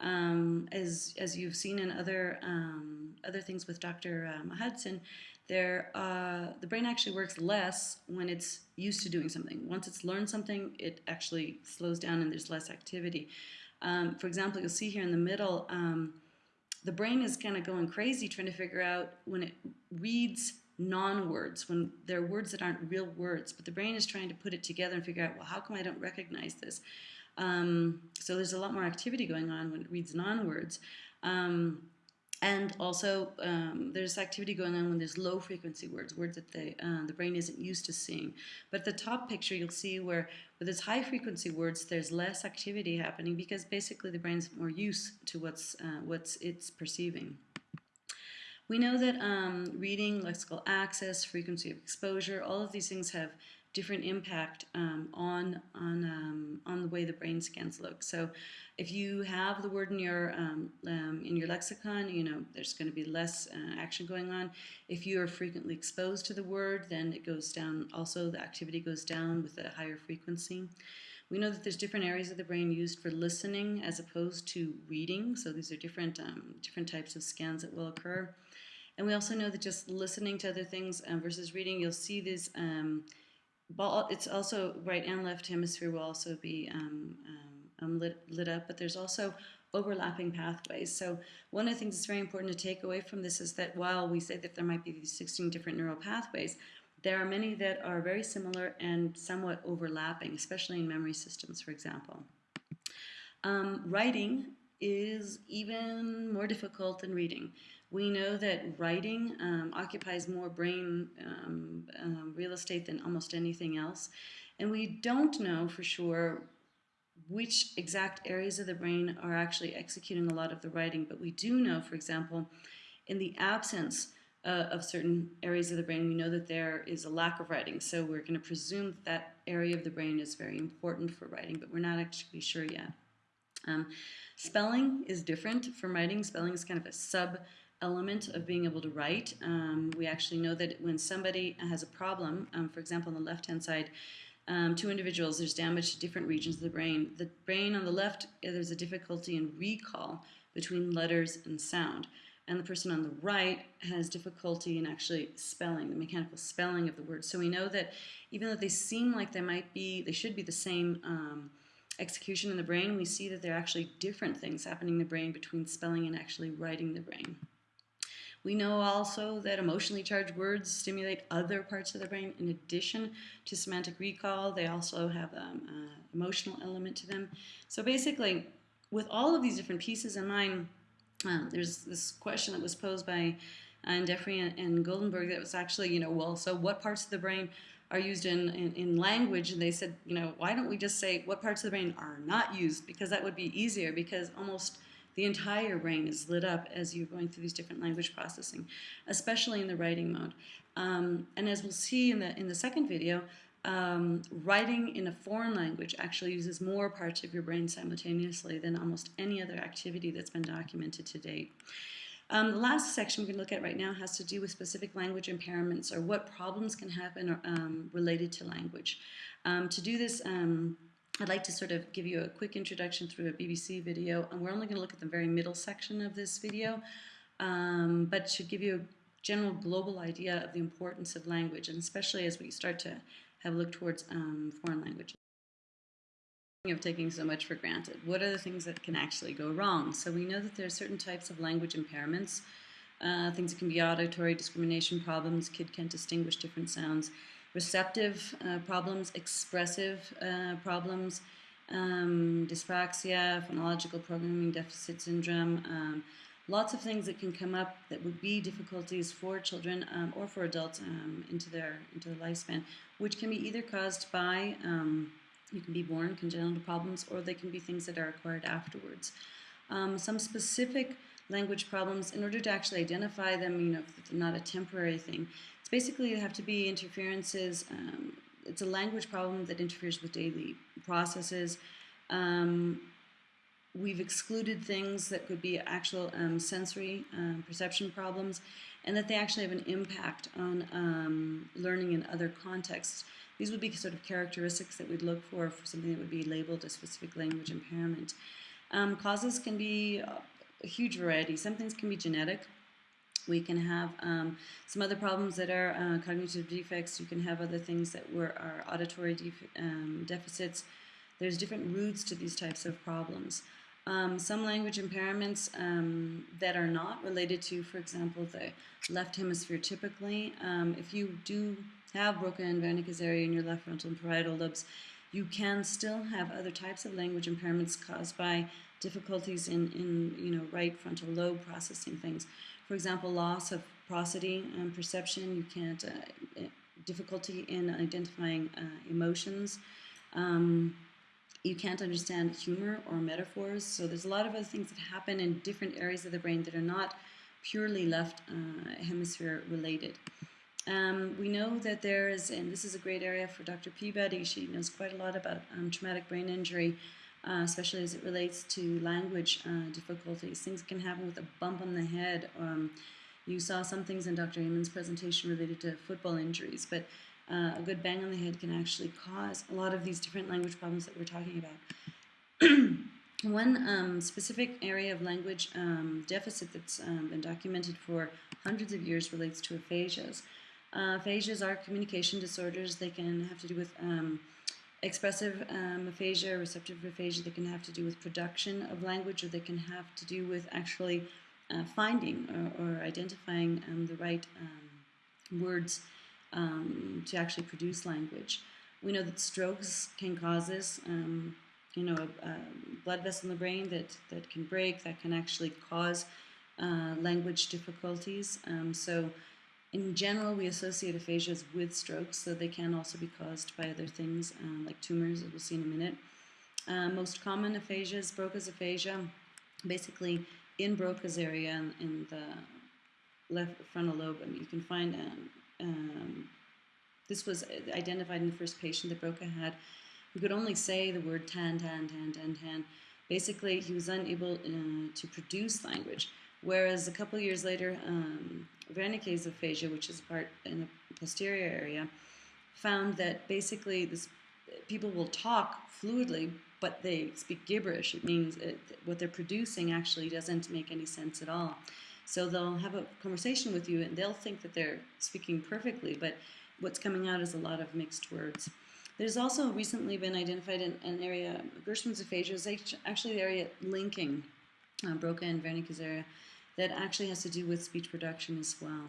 um, as, as you've seen in other, um, other things with Dr. Um, Hudson, there, uh, the brain actually works less when it's used to doing something. Once it's learned something, it actually slows down and there's less activity. Um, for example, you'll see here in the middle, um, the brain is kind of going crazy trying to figure out when it reads non-words, when they're words that aren't real words, but the brain is trying to put it together and figure out, well, how come I don't recognize this? Um, so there's a lot more activity going on when it reads non-words. Um, and also, um, there's activity going on when there's low frequency words, words that the, uh, the brain isn't used to seeing. But the top picture, you'll see where with its high frequency words, there's less activity happening because basically the brain's more used to what's, uh, what's it's perceiving. We know that um, reading, lexical access, frequency of exposure, all of these things have different impact um, on on um, on the way the brain scans look. So, if you have the word in your um, um in your lexicon, you know there's going to be less uh, action going on. If you are frequently exposed to the word, then it goes down. Also, the activity goes down with a higher frequency. We know that there's different areas of the brain used for listening as opposed to reading. So these are different um, different types of scans that will occur. And we also know that just listening to other things um, versus reading, you'll see this, um, it's also right and left hemisphere will also be um, um, um, lit, lit up, but there's also overlapping pathways. So one of the things that's very important to take away from this is that while we say that there might be these 16 different neural pathways, there are many that are very similar and somewhat overlapping, especially in memory systems, for example. Um, writing is even more difficult than reading. We know that writing um, occupies more brain um, um, real estate than almost anything else. And we don't know for sure which exact areas of the brain are actually executing a lot of the writing, but we do know, for example, in the absence uh, of certain areas of the brain, we know that there is a lack of writing. So we're going to presume that, that area of the brain is very important for writing, but we're not actually sure yet. Um, spelling is different from writing. Spelling is kind of a sub element of being able to write. Um, we actually know that when somebody has a problem, um, for example, on the left-hand side, um, two individuals, there's damage to different regions of the brain. The brain on the left, there's a difficulty in recall between letters and sound. And the person on the right has difficulty in actually spelling, the mechanical spelling of the words. So we know that even though they seem like they might be, they should be the same um, execution in the brain, we see that there are actually different things happening in the brain between spelling and actually writing the brain. We know also that emotionally charged words stimulate other parts of the brain in addition to semantic recall. They also have an um, uh, emotional element to them. So basically, with all of these different pieces in mind, um, there's this question that was posed by uh, Defry and, and Goldenberg that was actually, you know, well, so what parts of the brain are used in, in, in, language and they said you know why don't we just say what parts of the brain are not used because that would be easier because almost the entire brain is lit up as you're going through these different language processing, especially in the writing mode. Um, and as we'll see in the in the second video, um, writing in a foreign language actually uses more parts of your brain simultaneously than almost any other activity that's been documented to date. Um, the last section we're going to look at right now has to do with specific language impairments or what problems can happen um, related to language. Um, to do this, um, I'd like to sort of give you a quick introduction through a BBC video, and we're only going to look at the very middle section of this video, um, but to give you a general global idea of the importance of language, and especially as we start to have a look towards um, foreign languages of taking so much for granted. What are the things that can actually go wrong? So we know that there are certain types of language impairments, uh, things that can be auditory discrimination problems, kid can't distinguish different sounds, receptive uh, problems, expressive uh, problems, um, dyspraxia, phonological programming deficit syndrome, um, lots of things that can come up that would be difficulties for children um, or for adults um, into their into their lifespan, which can be either caused by you can be born congenital problems, or they can be things that are acquired afterwards. Um, some specific language problems, in order to actually identify them, you know, if not a temporary thing, it's basically have to be interferences. Um, it's a language problem that interferes with daily processes. Um, we've excluded things that could be actual um, sensory um, perception problems and that they actually have an impact on um, learning in other contexts. These would be sort of characteristics that we'd look for for something that would be labeled a specific language impairment. Um, causes can be a huge variety. Some things can be genetic. We can have um, some other problems that are uh, cognitive defects. You can have other things that were are auditory def um, deficits. There's different roots to these types of problems. Um, some language impairments um, that are not related to, for example, the left hemisphere typically. Um, if you do have broken Wernicke's area in your left frontal and parietal lobes, you can still have other types of language impairments caused by difficulties in, in you know, right frontal lobe processing things. For example, loss of prosody and perception, you can't, uh, difficulty in identifying uh, emotions. Um, you can't understand humor or metaphors. So there's a lot of other things that happen in different areas of the brain that are not purely left uh, hemisphere related. Um, we know that there is, and this is a great area for Dr. Peabody, she knows quite a lot about um, traumatic brain injury, uh, especially as it relates to language uh, difficulties. Things can happen with a bump on the head. Um, you saw some things in Dr. Amon's presentation related to football injuries, but uh, a good bang on the head can actually cause a lot of these different language problems that we're talking about. One um, specific area of language um, deficit that's um, been documented for hundreds of years relates to aphasias. Uh, aphasias are communication disorders. They can have to do with um, expressive um, aphasia, receptive aphasia. They can have to do with production of language, or they can have to do with actually uh, finding or, or identifying um, the right words um, to actually produce language. We know that strokes can cause this. Um, you know, a, a, blood vessel in the brain that, that can break, that can actually cause uh, language difficulties. Um, so in general, we associate aphasias with strokes, so they can also be caused by other things, um, like tumors, as we'll see in a minute. Uh, most common aphasias, Broca's aphasia, basically in Broca's area in, in the left frontal lobe. I mean, you can find um, um, this was identified in the first patient that Broca had, who could only say the word tan, tan, tan, tan, tan. Basically, he was unable uh, to produce language. Whereas a couple years later, um, Wernicke's aphasia, which is part in the posterior area, found that basically this people will talk fluidly, but they speak gibberish. It means it, what they're producing actually doesn't make any sense at all. So they'll have a conversation with you and they'll think that they're speaking perfectly, but what's coming out is a lot of mixed words. There's also recently been identified an, an area, Geschwind's aphasia is actually the area linking uh, Broca and Wernicke's area that actually has to do with speech production as well.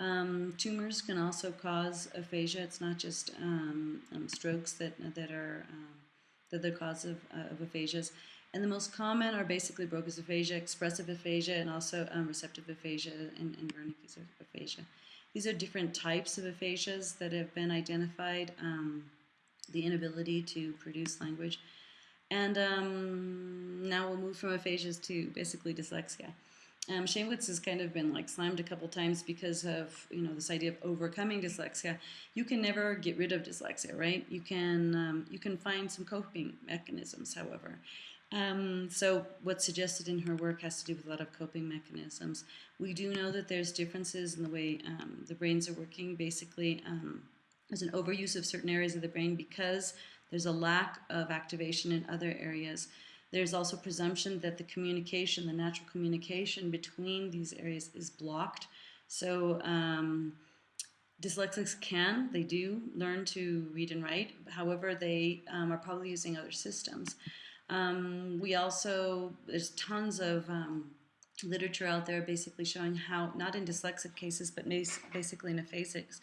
Um, tumors can also cause aphasia. It's not just um, um, strokes that, that are um, that the cause of, uh, of aphasias. And the most common are basically Broca's aphasia, expressive aphasia, and also um, receptive aphasia and, and Wernicke's aphasia. These are different types of aphasias that have been identified, um, the inability to produce language. And now we'll move from aphasias to basically dyslexia. Um, Shaywitz has kind of been like slammed a couple times because of you know this idea of overcoming dyslexia. You can never get rid of dyslexia, right? You can um, you can find some coping mechanisms, however. Um, so what's suggested in her work has to do with a lot of coping mechanisms. We do know that there's differences in the way um, the brains are working. Basically, um, there's an overuse of certain areas of the brain because there's a lack of activation in other areas. There's also presumption that the communication, the natural communication between these areas is blocked. So um, dyslexics can, they do learn to read and write. However, they um, are probably using other systems. Um, we also, there's tons of um, literature out there basically showing how, not in dyslexic cases, but basically in aphasics,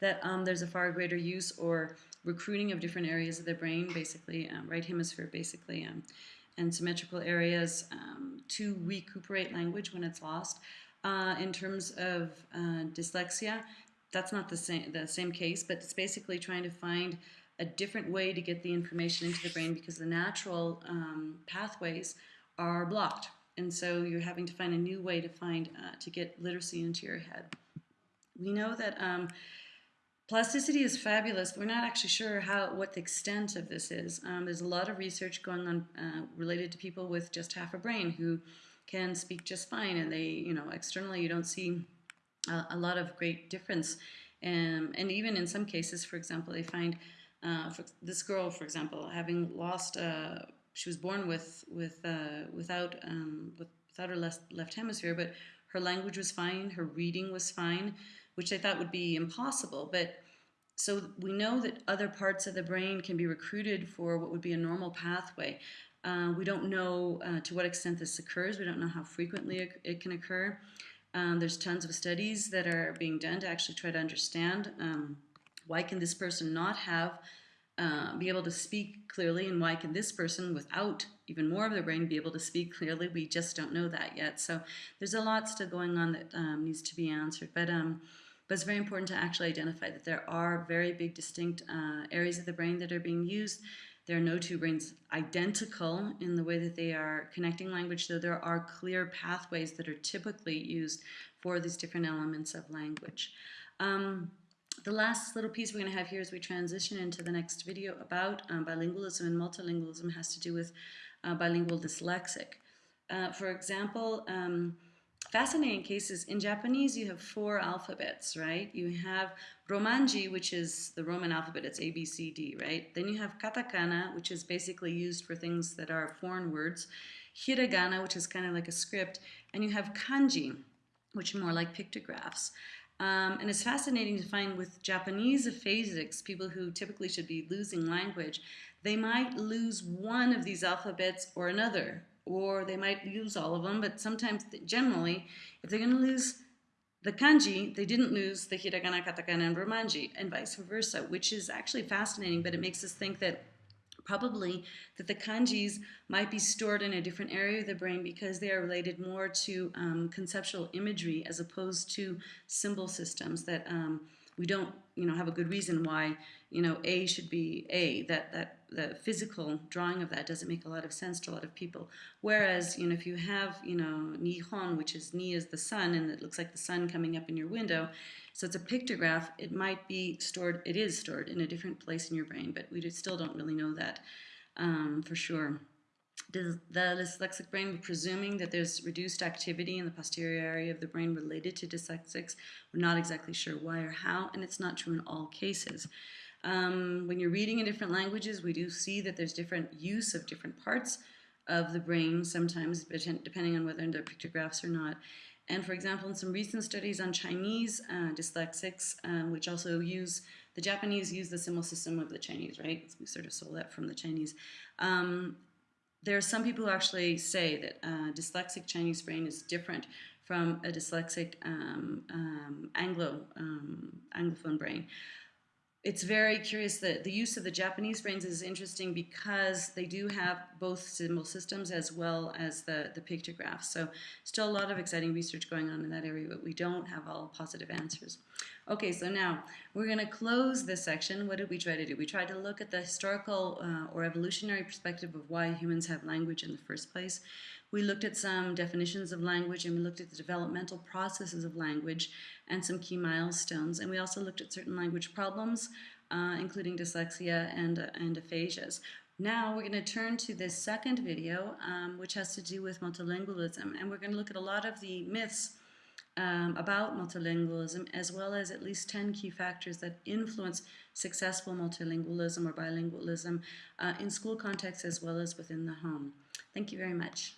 that um, there's a far greater use or recruiting of different areas of the brain, basically um, right hemisphere, basically, um, and symmetrical areas um, to recuperate language when it's lost. Uh, in terms of uh, dyslexia, that's not the same the same case, but it's basically trying to find a different way to get the information into the brain because the natural um, pathways are blocked, and so you're having to find a new way to find uh, to get literacy into your head. We know that um, Plasticity is fabulous. We're not actually sure how what the extent of this is. Um, there's a lot of research going on uh, related to people with just half a brain who can speak just fine, and they, you know, externally you don't see a, a lot of great difference. Um, and even in some cases, for example, they find uh, this girl, for example, having lost, uh, she was born with with uh, without um, with, without her left left hemisphere, but her language was fine, her reading was fine which I thought would be impossible. But so we know that other parts of the brain can be recruited for what would be a normal pathway. Uh, we don't know uh, to what extent this occurs. We don't know how frequently it, it can occur. Um, there's tons of studies that are being done to actually try to understand um, why can this person not have uh, be able to speak clearly and why can this person without even more of their brain be able to speak clearly we just don't know that yet so there's a lot still going on that um, needs to be answered but um, but it's very important to actually identify that there are very big distinct uh, areas of the brain that are being used. There are no two brains identical in the way that they are connecting language, though there are clear pathways that are typically used for these different elements of language. Um, the last little piece we're going to have here as we transition into the next video about um, bilingualism and multilingualism has to do with uh, bilingual dyslexic. Uh, for example, um, fascinating cases. In Japanese, you have four alphabets, right? You have Romanji, which is the Roman alphabet, it's A, B, C, D, right? Then you have katakana, which is basically used for things that are foreign words, hiragana, which is kind of like a script, and you have kanji, which are more like pictographs. Um, and it's fascinating to find with Japanese aphasics, people who typically should be losing language, they might lose one of these alphabets or another, or they might use all of them, but sometimes, generally, if they're going to lose the kanji, they didn't lose the hiragana, katakana, and romanji, and vice versa, which is actually fascinating, but it makes us think that probably that the kanjis might be stored in a different area of the brain because they are related more to um, conceptual imagery as opposed to symbol systems that um, we don't, you know, have a good reason why, you know, A should be A. That that the physical drawing of that doesn't make a lot of sense to a lot of people. Whereas, you know, if you have, you know, Nihon, which is Ni is the sun, and it looks like the sun coming up in your window, so it's a pictograph, it might be stored, it is stored in a different place in your brain, but we still don't really know that um, for sure. The, the dyslexic brain, presuming that there's reduced activity in the posterior area of the brain related to dyslexics, we're not exactly sure why or how, and it's not true in all cases. Um, when you're reading in different languages, we do see that there's different use of different parts of the brain sometimes, depending on whether they're pictographs or not. And for example, in some recent studies on Chinese uh, dyslexics, uh, which also use, the Japanese use the symbol system of the Chinese, right? We sort of stole that from the Chinese. Um, there are some people who actually say that uh, dyslexic Chinese brain is different from a dyslexic um, um, Anglo um, Anglophone brain it's very curious that the use of the Japanese brains is interesting because they do have both symbol systems as well as the, the pictographs. So still a lot of exciting research going on in that area, but we don't have all positive answers. Okay, so now we're going to close this section. What did we try to do? We tried to look at the historical uh, or evolutionary perspective of why humans have language in the first place. We looked at some definitions of language and we looked at the developmental processes of language and some key milestones. And we also looked at certain language problems, uh, including dyslexia and, uh, and aphasias. Now we're going to turn to this second video, um, which has to do with multilingualism. And we're going to look at a lot of the myths um, about multilingualism, as well as at least 10 key factors that influence successful multilingualism or bilingualism uh, in school contexts as well as within the home. Thank you very much.